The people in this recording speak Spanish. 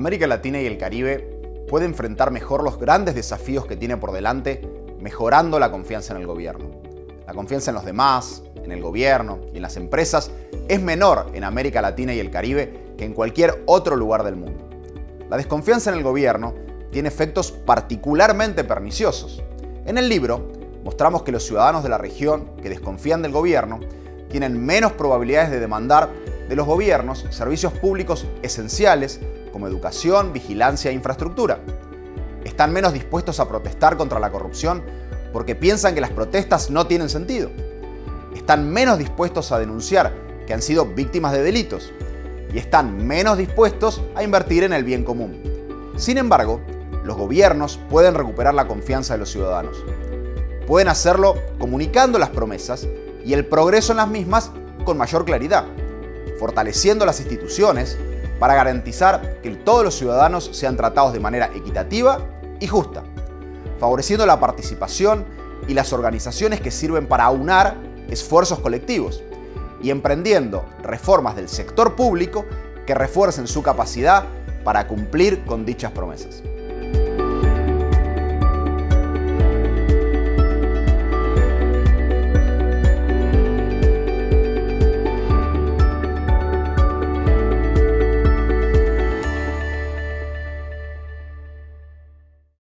América Latina y el Caribe puede enfrentar mejor los grandes desafíos que tiene por delante mejorando la confianza en el gobierno. La confianza en los demás, en el gobierno y en las empresas es menor en América Latina y el Caribe que en cualquier otro lugar del mundo. La desconfianza en el gobierno tiene efectos particularmente perniciosos. En el libro mostramos que los ciudadanos de la región que desconfían del gobierno tienen menos probabilidades de demandar de los gobiernos servicios públicos esenciales como educación, vigilancia e infraestructura. Están menos dispuestos a protestar contra la corrupción porque piensan que las protestas no tienen sentido. Están menos dispuestos a denunciar que han sido víctimas de delitos y están menos dispuestos a invertir en el bien común. Sin embargo, los gobiernos pueden recuperar la confianza de los ciudadanos. Pueden hacerlo comunicando las promesas y el progreso en las mismas con mayor claridad, fortaleciendo las instituciones para garantizar que todos los ciudadanos sean tratados de manera equitativa y justa, favoreciendo la participación y las organizaciones que sirven para aunar esfuerzos colectivos y emprendiendo reformas del sector público que refuercen su capacidad para cumplir con dichas promesas.